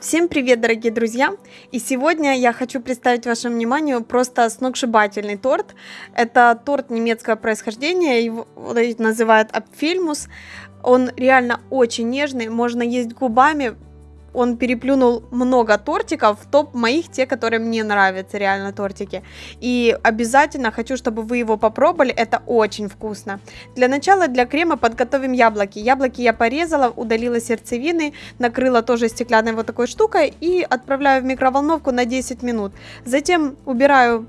Всем привет, дорогие друзья! И сегодня я хочу представить вашему вниманию просто сногсшибательный торт. Это торт немецкого происхождения, его называют Апфельмус. Он реально очень нежный, можно есть губами, он переплюнул много тортиков, топ моих, те, которые мне нравятся, реально тортики. И обязательно хочу, чтобы вы его попробовали, это очень вкусно. Для начала для крема подготовим яблоки. Яблоки я порезала, удалила сердцевины, накрыла тоже стеклянной вот такой штукой и отправляю в микроволновку на 10 минут. Затем убираю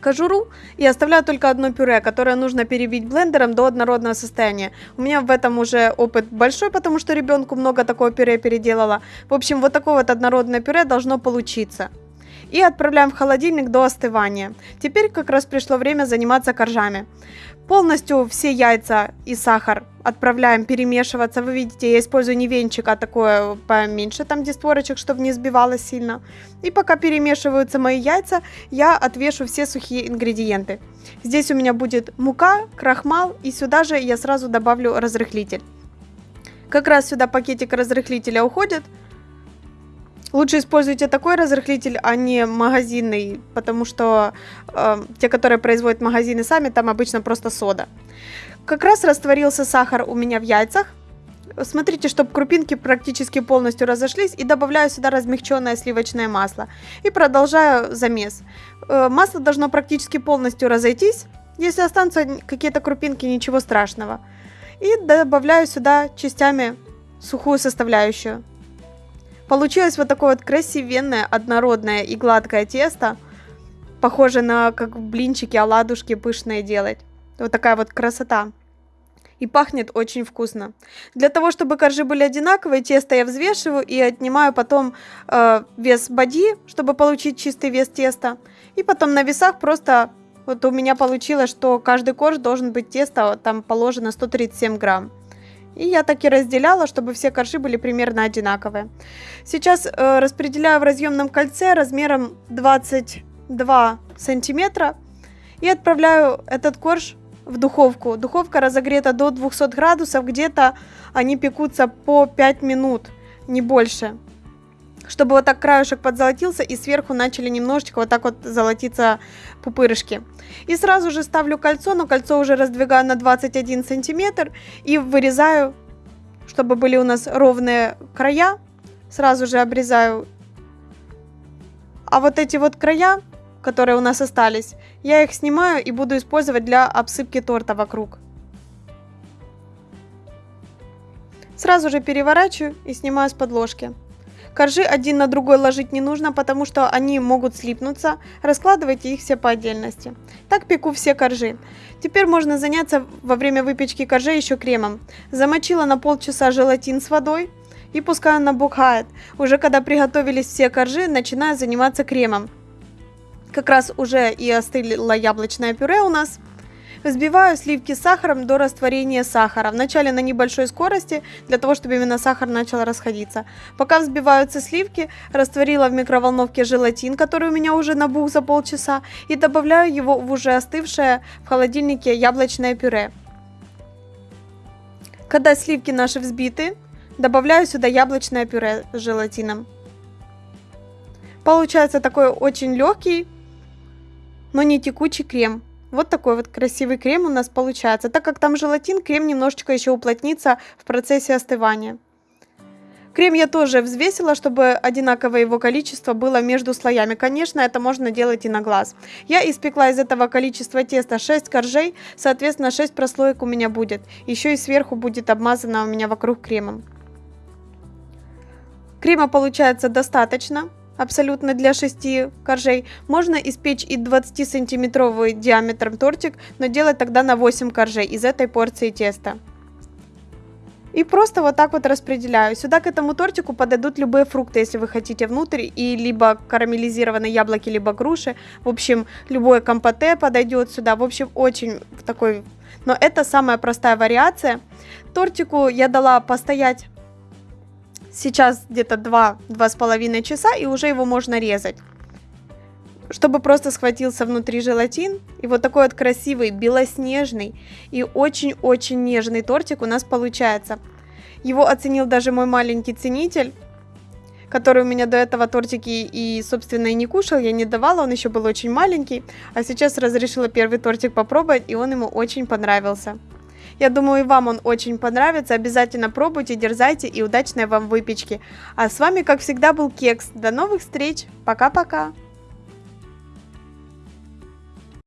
кожуру и оставляю только одно пюре, которое нужно перебить блендером до однородного состояния. У меня в этом уже опыт большой, потому что ребенку много такого пюре переделала. В общем, вот такое вот однородное пюре должно получиться. И отправляем в холодильник до остывания. Теперь как раз пришло время заниматься коржами. Полностью все яйца и сахар отправляем перемешиваться. Вы видите, я использую не венчик, а такое поменьше, там где створочек, чтобы не сбивалось сильно. И пока перемешиваются мои яйца, я отвешу все сухие ингредиенты. Здесь у меня будет мука, крахмал и сюда же я сразу добавлю разрыхлитель. Как раз сюда пакетик разрыхлителя уходит. Лучше используйте такой разрыхлитель, а не магазинный, потому что э, те, которые производят магазины сами, там обычно просто сода. Как раз растворился сахар у меня в яйцах. Смотрите, чтобы крупинки практически полностью разошлись. И добавляю сюда размягченное сливочное масло. И продолжаю замес. Э, масло должно практически полностью разойтись. Если останутся какие-то крупинки, ничего страшного. И добавляю сюда частями сухую составляющую. Получилось вот такое вот красивенное, однородное и гладкое тесто. Похоже на как блинчики, оладушки пышные делать. Вот такая вот красота. И пахнет очень вкусно. Для того, чтобы коржи были одинаковые, тесто я взвешиваю и отнимаю потом э, вес боди, чтобы получить чистый вес теста. И потом на весах просто вот у меня получилось, что каждый корж должен быть тесто, там положено 137 грамм. И я так и разделяла, чтобы все коржи были примерно одинаковые. Сейчас э, распределяю в разъемном кольце размером 22 сантиметра. И отправляю этот корж в духовку. Духовка разогрета до 200 градусов, где-то они пекутся по 5 минут, не больше. Чтобы вот так краешек подзолотился и сверху начали немножечко вот так вот золотиться пупырышки. И сразу же ставлю кольцо, но кольцо уже раздвигаю на 21 сантиметр и вырезаю, чтобы были у нас ровные края. Сразу же обрезаю. А вот эти вот края, которые у нас остались, я их снимаю и буду использовать для обсыпки торта вокруг. Сразу же переворачиваю и снимаю с подложки. Коржи один на другой ложить не нужно, потому что они могут слипнуться. Раскладывайте их все по отдельности. Так пеку все коржи. Теперь можно заняться во время выпечки коржей еще кремом. Замочила на полчаса желатин с водой и пускай он набухает. Уже когда приготовились все коржи, начинаю заниматься кремом. Как раз уже и остыло яблочное пюре у нас. Взбиваю сливки с сахаром до растворения сахара. Вначале на небольшой скорости, для того, чтобы именно сахар начал расходиться. Пока взбиваются сливки, растворила в микроволновке желатин, который у меня уже набух за полчаса, и добавляю его в уже остывшее в холодильнике яблочное пюре. Когда сливки наши взбиты, добавляю сюда яблочное пюре с желатином. Получается такой очень легкий, но не текучий крем. Вот такой вот красивый крем у нас получается. Так как там желатин, крем немножечко еще уплотнится в процессе остывания. Крем я тоже взвесила, чтобы одинаковое его количество было между слоями. Конечно, это можно делать и на глаз. Я испекла из этого количества теста 6 коржей, соответственно 6 прослоек у меня будет. Еще и сверху будет обмазано у меня вокруг кремом. Крема получается достаточно абсолютно для 6 коржей. Можно испечь и 20-сантиметровый диаметром тортик, но делать тогда на 8 коржей из этой порции теста. И просто вот так вот распределяю. Сюда к этому тортику подойдут любые фрукты, если вы хотите внутрь. И либо карамелизированные яблоки, либо груши. В общем, любое компоте подойдет сюда. В общем, очень такой... Но это самая простая вариация. Тортику я дала постоять Сейчас где-то 2-2,5 часа, и уже его можно резать. Чтобы просто схватился внутри желатин. И вот такой вот красивый, белоснежный и очень-очень нежный тортик у нас получается. Его оценил даже мой маленький ценитель. который у меня до этого тортики и, собственно, и не кушал, я не давала, он еще был очень маленький, а сейчас разрешила первый тортик попробовать, и он ему очень понравился. Я думаю, и вам он очень понравится. Обязательно пробуйте, дерзайте и удачной вам выпечки. А с вами, как всегда, был Кекс. До новых встреч. Пока-пока.